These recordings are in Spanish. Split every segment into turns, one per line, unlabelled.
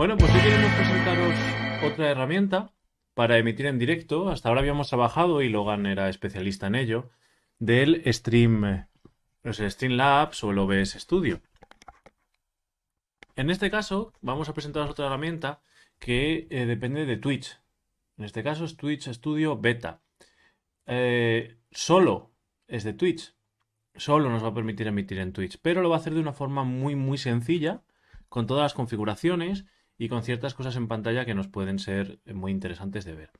Bueno, pues hoy queremos presentaros otra herramienta para emitir en directo. Hasta ahora habíamos trabajado, y Logan era especialista en ello, del Stream, no sé, Streamlabs o el OBS Studio. En este caso, vamos a presentaros otra herramienta que eh, depende de Twitch. En este caso es Twitch Studio Beta. Eh, solo es de Twitch. Solo nos va a permitir emitir en Twitch, pero lo va a hacer de una forma muy, muy sencilla, con todas las configuraciones y con ciertas cosas en pantalla que nos pueden ser muy interesantes de ver.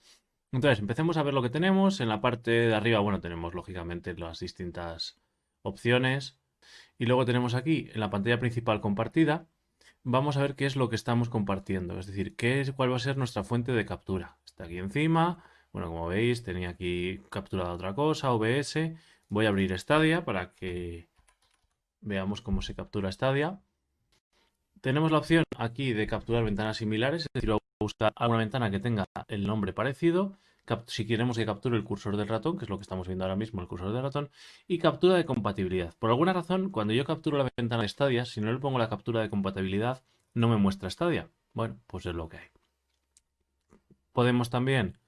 Entonces, empecemos a ver lo que tenemos. En la parte de arriba, bueno, tenemos lógicamente las distintas opciones. Y luego tenemos aquí, en la pantalla principal compartida, vamos a ver qué es lo que estamos compartiendo. Es decir, qué cuál va a ser nuestra fuente de captura. Está aquí encima. Bueno, como veis, tenía aquí capturada otra cosa, OBS. Voy a abrir Stadia para que veamos cómo se captura Stadia tenemos la opción aquí de capturar ventanas similares, es decir, voy a buscar alguna ventana que tenga el nombre parecido, si queremos que capture el cursor del ratón, que es lo que estamos viendo ahora mismo, el cursor del ratón, y captura de compatibilidad. Por alguna razón, cuando yo capturo la ventana de Stadia, si no le pongo la captura de compatibilidad, no me muestra Stadia. Bueno, pues es lo que hay. Podemos también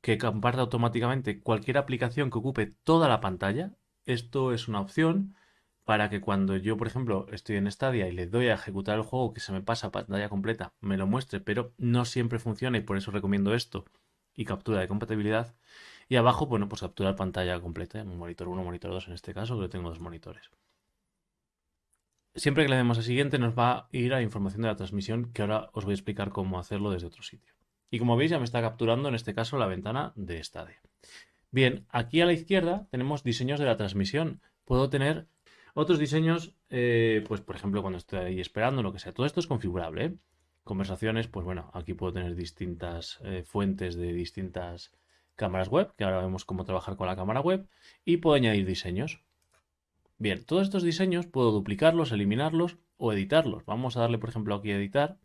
que comparta automáticamente cualquier aplicación que ocupe toda la pantalla. Esto es una opción para que cuando yo, por ejemplo, estoy en Stadia y le doy a ejecutar el juego que se me pasa pantalla completa, me lo muestre, pero no siempre funciona y por eso recomiendo esto y captura de compatibilidad. Y abajo, bueno, pues captura pantalla completa, monitor 1, monitor 2 en este caso, que tengo dos monitores. Siempre que le demos a siguiente nos va a ir a información de la transmisión, que ahora os voy a explicar cómo hacerlo desde otro sitio. Y como veis ya me está capturando en este caso la ventana de Stadia. Bien, aquí a la izquierda tenemos diseños de la transmisión. Puedo tener otros diseños, eh, pues por ejemplo, cuando estoy ahí esperando, lo que sea. Todo esto es configurable. ¿eh? Conversaciones, pues bueno, aquí puedo tener distintas eh, fuentes de distintas cámaras web, que ahora vemos cómo trabajar con la cámara web, y puedo añadir diseños. Bien, todos estos diseños puedo duplicarlos, eliminarlos o editarlos. Vamos a darle, por ejemplo, aquí a editar.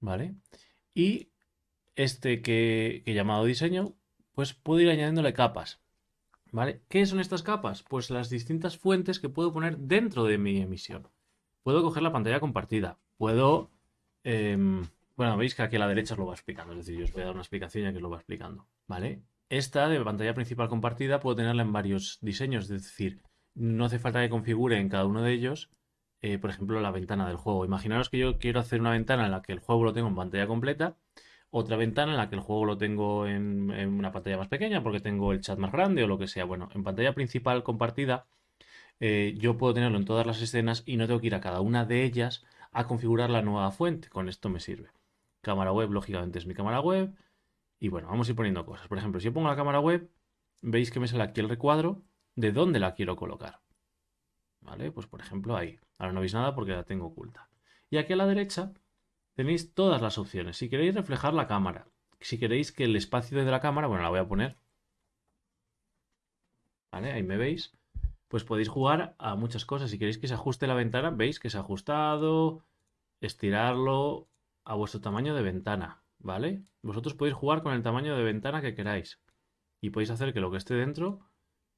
¿Vale? Y este que, que he llamado diseño, pues puedo ir añadiéndole capas. ¿Vale? ¿Qué son estas capas? Pues las distintas fuentes que puedo poner dentro de mi emisión. Puedo coger la pantalla compartida. Puedo... Em, bueno, veis que aquí a la derecha os lo va explicando. Es decir, yo os voy a dar una explicación ya que os lo va explicando. ¿Vale? Esta de pantalla principal compartida puedo tenerla en varios diseños. Es decir, no hace falta que configure en cada uno de ellos, eh, por ejemplo, la ventana del juego. Imaginaros que yo quiero hacer una ventana en la que el juego lo tengo en pantalla completa otra ventana en la que el juego lo tengo en, una pantalla más pequeña porque tengo el chat más grande o lo que sea. Bueno, en pantalla principal compartida eh, yo puedo tenerlo en todas las escenas y no tengo que ir a cada una de ellas a configurar la nueva fuente. Con esto me sirve. Cámara web, lógicamente, es mi cámara web. Y bueno, vamos a ir poniendo cosas. Por ejemplo, si yo pongo la cámara web, veis que me sale aquí el recuadro de dónde la quiero colocar. ¿Vale? Pues por ejemplo ahí. Ahora no veis nada porque la tengo oculta. Y aquí a la derecha tenéis todas las opciones. Si queréis reflejar la cámara, si queréis que el espacio de la cámara, bueno, la voy a poner. ¿Vale? Ahí me veis. Pues podéis jugar a muchas cosas. Si queréis que se ajuste la ventana, veis que se ha ajustado, estirarlo a vuestro tamaño de ventana, ¿vale? Vosotros podéis jugar con el tamaño de ventana que queráis. Y podéis hacer que lo que esté dentro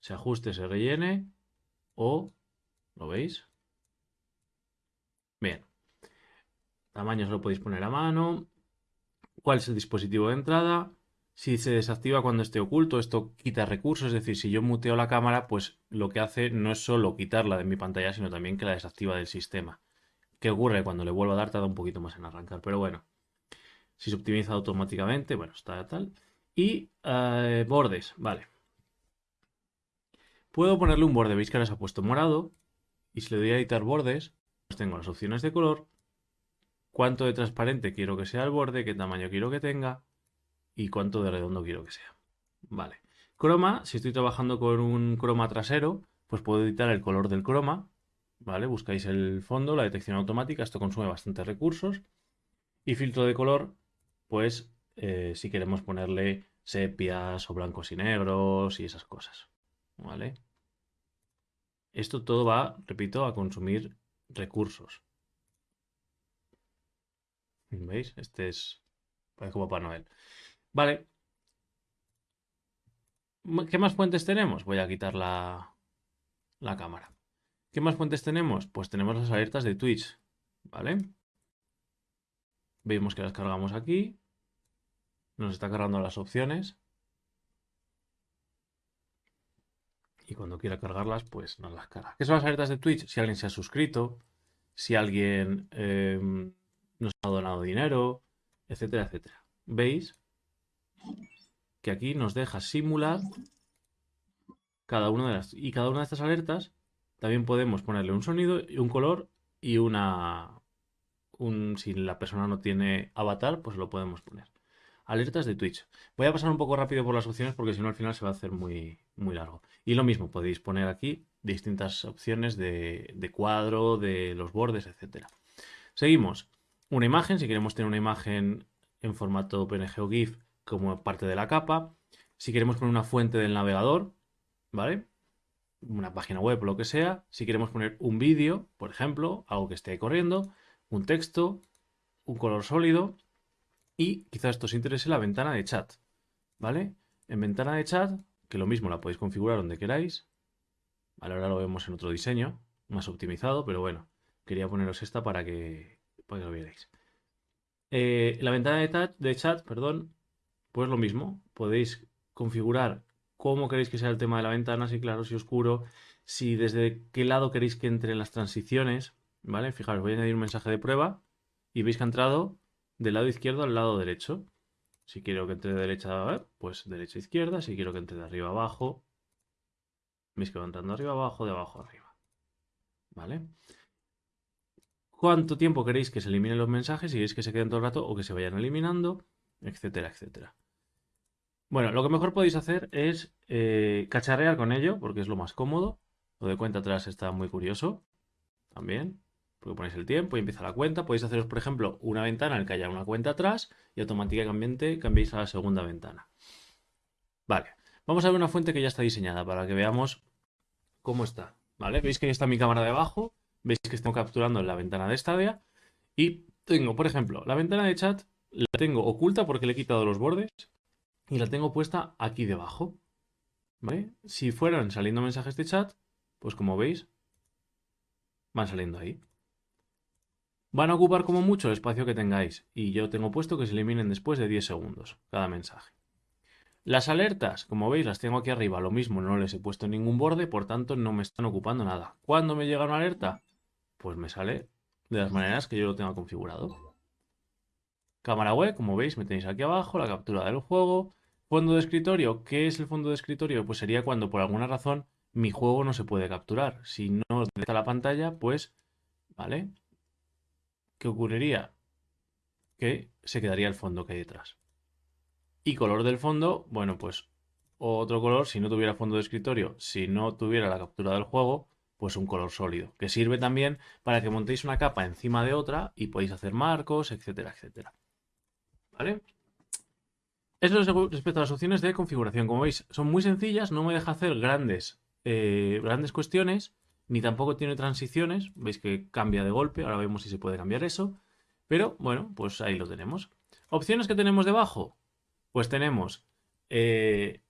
se ajuste, se rellene o... ¿Lo veis? Bien. Tamaños lo podéis poner a mano. ¿Cuál es el dispositivo de entrada? Si se desactiva cuando esté oculto, esto quita recursos, es decir, si yo muteo la cámara, pues lo que hace no es solo quitarla de mi pantalla, sino también que la desactiva del sistema. ¿Qué ocurre? Cuando le vuelvo a dar tarda un poquito más en arrancar, pero bueno. Si se optimiza automáticamente, bueno, está tal. Y eh, bordes, vale. Puedo ponerle un borde, veis que ahora se ha puesto morado. Y si le doy a editar bordes, pues tengo las opciones de color cuánto de transparente quiero que sea el borde, qué tamaño quiero que tenga y cuánto de redondo quiero que sea. Vale. Croma, si estoy trabajando con un croma trasero, pues puedo editar el color del croma. ¿Vale? Buscáis el fondo, la detección automática, esto consume bastantes recursos. Y filtro de color, pues eh, si queremos ponerle sepias o blancos y negros y esas cosas. ¿Vale? Esto todo va, repito, a consumir recursos. ¿Veis? Este es... Parece como Papá Noel. Vale. ¿Qué más fuentes tenemos? Voy a quitar la, la cámara. ¿Qué más fuentes tenemos? Pues tenemos las alertas de Twitch. ¿vale? Vemos que las cargamos aquí. Nos está cargando las opciones. Y cuando quiera cargarlas, pues nos las carga. ¿Qué son las alertas de Twitch? Si alguien se ha suscrito, si alguien em, nos ha donado dinero, etcétera, etcétera. ¿Veis? Que aquí nos deja simular cada una de las... Y cada una de estas alertas también podemos ponerle un sonido, un color y una... Un, si la persona no tiene avatar, pues lo podemos poner. Alertas de Twitch. Voy a pasar un poco rápido por las opciones porque si no al final se va a hacer muy, muy largo. Y lo mismo, podéis poner aquí distintas opciones de, de cuadro, de los bordes, etcétera. Seguimos. Una imagen, si queremos tener una imagen en formato PNG o GIF como parte de la capa. Si queremos poner una fuente del navegador, ¿vale? Una página web o lo que sea. Si queremos poner un vídeo, por ejemplo, algo que esté corriendo, un texto, un color sólido y quizás esto os interese la ventana de chat, ¿vale? En ventana de chat, que lo mismo la podéis configurar donde queráis, ahora lo vemos en otro diseño, más optimizado, pero bueno, quería poneros esta para que, para que lo vierais. Eh, la ventana de, de chat, perdón, pues lo mismo. Podéis configurar cómo queréis que sea el tema de la ventana, si claro, si oscuro, si desde qué lado queréis que entren las transiciones, ¿vale? Fijaros, voy a añadir un mensaje de prueba y veis que ha entrado del lado izquierdo al lado derecho. Si quiero que entre de derecha, pues derecha izquierda. Si quiero que entre de arriba abajo, veis que va entrando arriba abajo, de abajo arriba. ¿Vale? Cuánto tiempo queréis que se eliminen los mensajes, si queréis que se queden todo el rato o que se vayan eliminando, etcétera, etcétera. Bueno, lo que mejor podéis hacer es eh, cacharrear con ello, porque es lo más cómodo. Lo de cuenta atrás está muy curioso también, porque ponéis el tiempo y empieza la cuenta. Podéis haceros, por ejemplo, una ventana en que haya una cuenta atrás y automáticamente cambiéis a la segunda ventana. Vale, vamos a ver una fuente que ya está diseñada para que veamos cómo está. ¿Vale? Veis que ahí está mi cámara debajo Veis que estoy capturando en la ventana de Stadia. Y tengo, por ejemplo, la ventana de chat la tengo oculta porque le he quitado los bordes y la tengo puesta aquí debajo. ¿Vale? Si fueran saliendo mensajes de chat, pues como veis, van saliendo ahí. Van a ocupar como mucho el espacio que tengáis y yo tengo puesto que se eliminen después de 10 segundos cada mensaje. Las alertas, como veis, las tengo aquí arriba. Lo mismo, no les he puesto ningún borde, por tanto no me están ocupando nada. ¿Cuándo me llega una alerta? Pues me sale de las maneras que yo lo tenga configurado. Cámara web, como veis, me tenéis aquí abajo, la captura del juego. Fondo de escritorio, ¿qué es el fondo de escritorio? Pues sería cuando por alguna razón mi juego no se puede capturar. Si no está la pantalla, pues, ¿vale? ¿Qué ocurriría? Que se quedaría el fondo que hay detrás. Y color del fondo, bueno, pues otro color, si no tuviera fondo de escritorio, si no tuviera la captura del juego, pues un color sólido, que sirve también para que montéis una capa encima de otra y podéis hacer marcos, etcétera, etcétera. ¿Vale? Eso es respecto a las opciones de configuración. Como veis, son muy sencillas, no me deja hacer grandes, eh, grandes cuestiones, ni tampoco tiene transiciones. Veis que cambia de golpe, ahora vemos si se puede cambiar eso. Pero bueno, pues ahí lo tenemos. Opciones que tenemos debajo. Pues tenemos eh,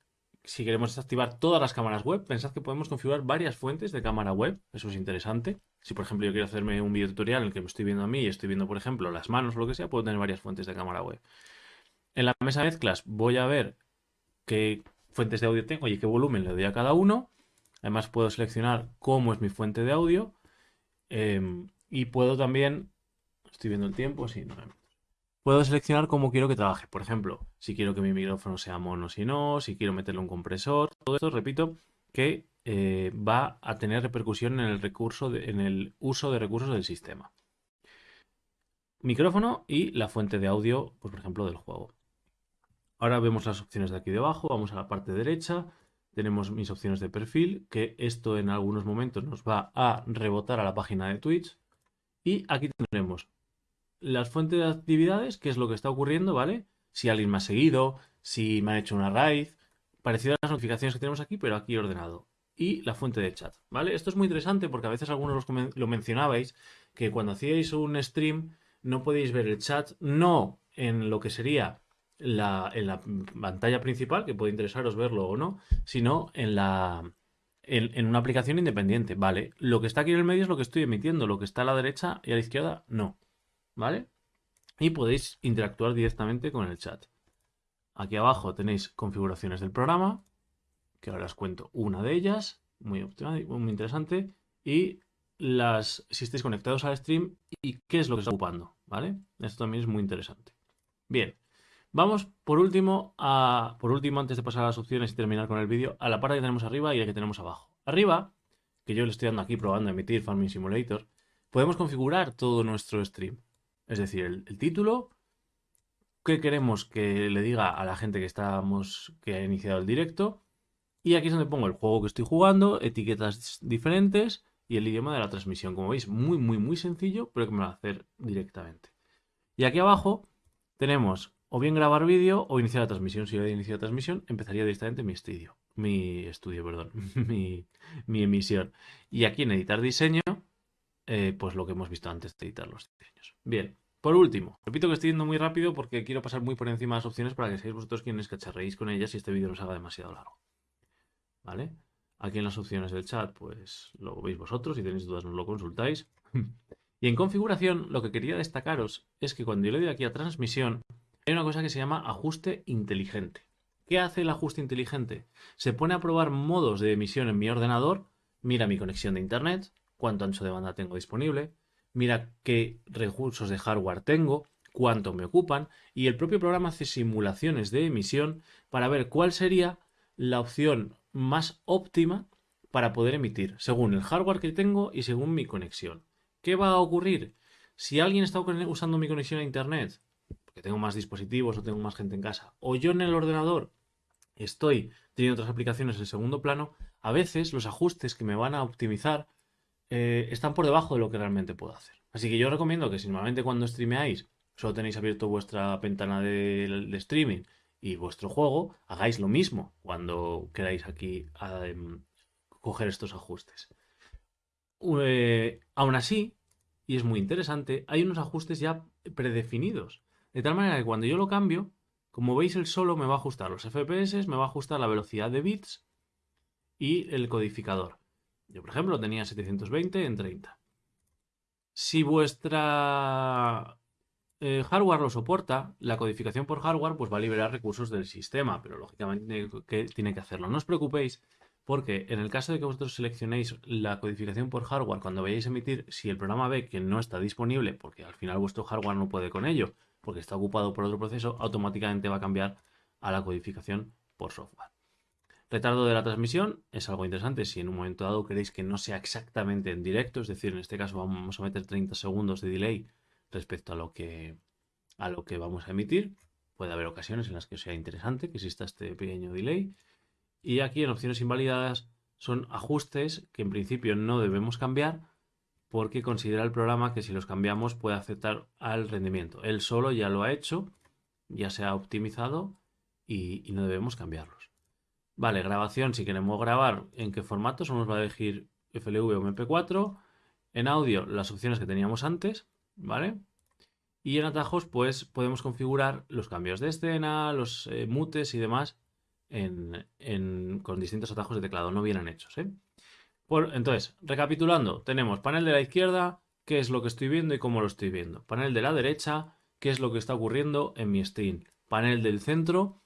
si queremos desactivar todas las cámaras web, pensad que podemos configurar varias fuentes de cámara web. Eso es interesante. Si, por ejemplo, yo quiero hacerme un video tutorial en el que me estoy viendo a mí y estoy viendo, por ejemplo, las manos o lo que sea, puedo tener varias fuentes de cámara web. En la mesa de mezclas voy a ver qué fuentes de audio tengo y qué volumen le doy a cada uno. Además, puedo seleccionar cómo es mi fuente de audio. Em, y puedo también... Estoy viendo el tiempo, sí, no puedo seleccionar cómo quiero que trabaje. Por ejemplo, si quiero que mi micrófono sea mono, si no, si quiero meterle un compresor, todo esto, repito, que eh, va a tener repercusión en el, recurso en el uso de recursos del sistema. Micrófono y la fuente de audio, pues, por ejemplo, del juego. Ahora vemos las opciones de aquí debajo, vamos a la parte derecha, tenemos mis opciones de perfil, que esto en algunos momentos nos va a rebotar a la página de Twitch. Y aquí tendremos las fuentes de actividades, qué es lo que está ocurriendo, ¿vale? Si alguien me ha seguido, si me ha hecho una raíz, parecido a las notificaciones que tenemos aquí, pero aquí ordenado. Y la fuente de chat, ¿vale? Esto es muy interesante porque a veces algunos lo mencionabais, que cuando hacíais un stream no podéis ver el chat, no en lo que sería la, en la pantalla principal, que puede interesaros verlo o no, sino en la, en, una aplicación independiente, ¿vale? Lo que está aquí en el medio es lo que estoy emitiendo, lo que está a la derecha y a la izquierda, no, ¿vale? Y podéis interactuar directamente con el chat. Aquí abajo tenéis configuraciones del programa, que ahora os cuento una de ellas, muy, muy interesante, y las, si estáis conectados al stream y qué es lo que está ocupando, ¿vale? Esto también es muy interesante. Bien, Vamos por último, a, por último, antes de pasar a las opciones y terminar con el vídeo, a la parte que tenemos arriba y la que tenemos abajo. Arriba, que yo le estoy dando aquí probando a emitir Farming Simulator, podemos configurar todo nuestro stream. Es decir, el, título, qué queremos que le diga a la gente que estamos, que ha iniciado el directo, y aquí es donde pongo el juego que estoy jugando, etiquetas diferentes y el idioma de la transmisión. Como veis, muy, muy, muy sencillo, pero que me lo va a hacer directamente. Y aquí abajo tenemos o bien grabar vídeo o iniciar la transmisión. Si yo he iniciado la transmisión, empezaría directamente mi estudio. Mi estudio, perdón. mi, emisión. Y aquí en editar diseño, eh, pues lo que hemos visto antes de editar los diseños. Bien. Por último, repito que estoy yendo muy rápido porque quiero pasar muy por encima de las opciones para que seáis vosotros quienes cacharreéis con ellas y este vídeo no se haga demasiado largo. ¿Vale? Aquí en las opciones del chat, pues lo veis vosotros. Si tenéis dudas, nos lo consultáis. y en configuración, lo que quería destacaros es que cuando yo le doy aquí a transmisión, hay una cosa que se llama ajuste inteligente. ¿Qué hace el ajuste inteligente? Se pone a probar modos de emisión en mi ordenador, mira mi conexión de internet, cuánto ancho de banda tengo disponible, mira qué recursos de hardware tengo, cuánto me ocupan y el propio programa hace simulaciones de emisión para ver cuál sería la opción más óptima para poder emitir, según el hardware que tengo y según mi conexión. ¿Qué va a ocurrir? Si alguien está usando mi conexión a internet porque tengo más dispositivos o tengo más gente en casa, o yo en el ordenador estoy teniendo otras aplicaciones en segundo plano, a veces los ajustes que me van a optimizar eh, están por debajo de lo que realmente puedo hacer. Así que yo recomiendo que si normalmente cuando streameáis solo tenéis abierto vuestra ventana de, streaming y vuestro juego, hagáis lo mismo cuando queráis aquí em, coger estos ajustes. Eh, aún así, y es muy interesante, hay unos ajustes ya predefinidos. De tal manera que cuando yo lo cambio, como veis el solo me va a ajustar los FPS, me va a ajustar la velocidad de bits y el codificador. Yo, por ejemplo, tenía 720 en 30. Si vuestra eh, hardware lo soporta, la codificación por hardware pues va a liberar recursos del sistema, pero lógicamente que tiene que hacerlo. No os preocupéis porque en el caso de que vosotros seleccionéis la codificación por hardware cuando vayáis a emitir, si el programa ve que no está disponible, porque al final vuestro hardware no puede con ello, porque está ocupado por otro proceso, automáticamente va a cambiar a la codificación por software. Retardo de la transmisión es algo interesante si en un momento dado queréis que no sea exactamente en directo, es decir, en este caso vamos a meter 30 segundos de delay respecto a lo que, a lo que vamos a emitir. Puede haber ocasiones en las que sea interesante que exista este pequeño delay. Y aquí en opciones invalidadas son ajustes que en principio no debemos cambiar, porque considera el programa que si los cambiamos puede afectar al rendimiento. Él solo ya lo ha hecho, ya se ha optimizado y, no debemos cambiarlos. Vale, grabación, si queremos grabar, ¿en qué formato? Solo nos va a elegir FLV o MP4. En audio, las opciones que teníamos antes, ¿vale? Y en atajos, pues podemos configurar los cambios de escena, los eh, mutes y demás con distintos atajos de teclado, no vienen hechos, ¿eh? entonces, recapitulando, tenemos panel de la izquierda, qué es lo que estoy viendo y cómo lo estoy viendo. Panel de la derecha, qué es lo que está ocurriendo en mi stream. Panel del centro,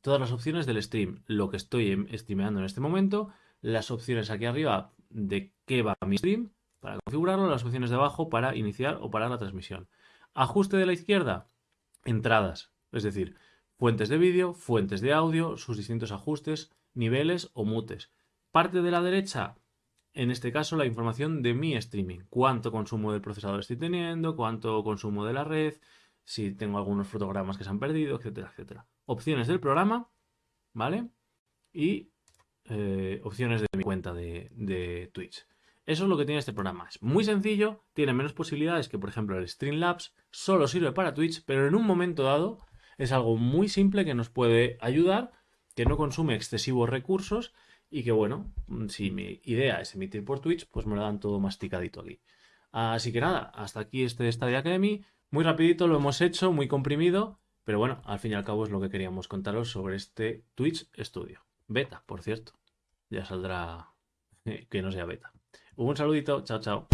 todas las opciones del stream, lo que estoy em, streameando en este momento, las opciones aquí arriba de qué va mi stream para configurarlo, las opciones de abajo para iniciar o parar la transmisión. Ajuste de la izquierda, entradas, es decir, fuentes de vídeo, fuentes de audio, sus distintos ajustes, niveles o mutes. Parte de la derecha, en este caso la información de mi streaming. Cuánto consumo del procesador estoy teniendo, cuánto consumo de la red, si tengo algunos fotogramas que se han perdido, etcétera, etcétera. Opciones del programa, ¿vale? Y eh, opciones de mi cuenta de, Twitch. Eso es lo que tiene este programa. Es muy sencillo, tiene menos posibilidades que, por ejemplo, el Streamlabs. Solo sirve para Twitch, pero en un momento dado es algo muy simple que nos puede ayudar, que no consume excesivos recursos y que bueno, si mi idea es emitir por Twitch, pues me lo dan todo masticadito aquí. Así que nada, hasta aquí este Stadia Academy. Muy rapidito lo hemos hecho, muy comprimido, pero bueno, al fin y al cabo es lo que queríamos contaros sobre este Twitch Studio. Beta, por cierto. Ya saldrá que no sea beta. Un saludito, chao, chao.